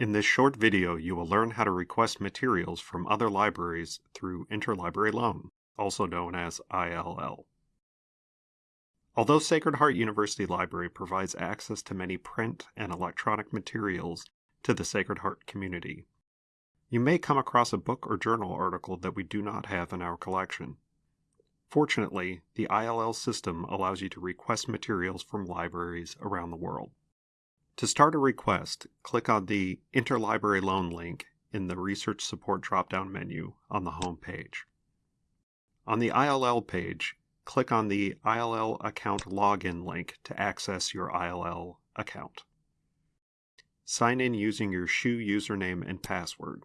In this short video, you will learn how to request materials from other libraries through Interlibrary Loan, also known as ILL. Although Sacred Heart University Library provides access to many print and electronic materials to the Sacred Heart community, you may come across a book or journal article that we do not have in our collection. Fortunately, the ILL system allows you to request materials from libraries around the world. To start a request, click on the Interlibrary Loan link in the Research Support drop-down menu on the home page. On the ILL page, click on the ILL account login link to access your ILL account. Sign in using your SHU username and password.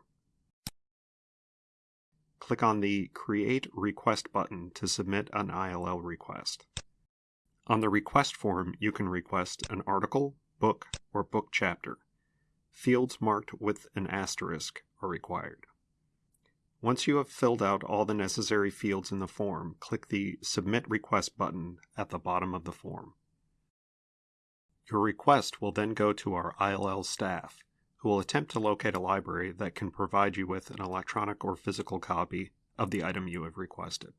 Click on the Create Request button to submit an ILL request. On the request form, you can request an article, book, or book chapter. Fields marked with an asterisk are required. Once you have filled out all the necessary fields in the form, click the Submit Request button at the bottom of the form. Your request will then go to our ILL staff, who will attempt to locate a library that can provide you with an electronic or physical copy of the item you have requested.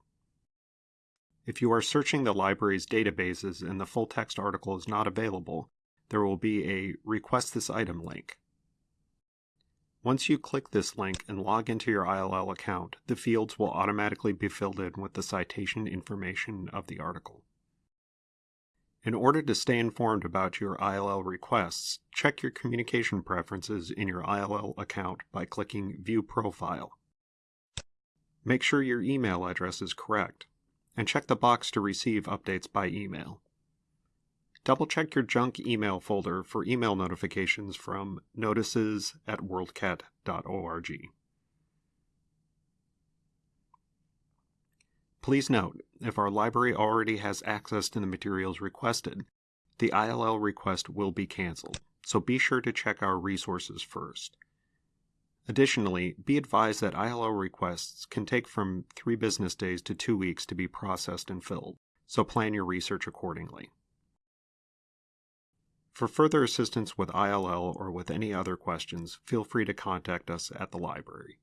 If you are searching the library's databases and the full text article is not available, there will be a Request This Item link. Once you click this link and log into your ILL account, the fields will automatically be filled in with the citation information of the article. In order to stay informed about your ILL requests, check your communication preferences in your ILL account by clicking View Profile. Make sure your email address is correct, and check the box to receive updates by email. Double check your junk email folder for email notifications from notices at worldcat.org. Please note, if our library already has access to the materials requested, the ILL request will be canceled, so be sure to check our resources first. Additionally, be advised that ILL requests can take from three business days to two weeks to be processed and filled, so plan your research accordingly. For further assistance with ILL or with any other questions, feel free to contact us at the library.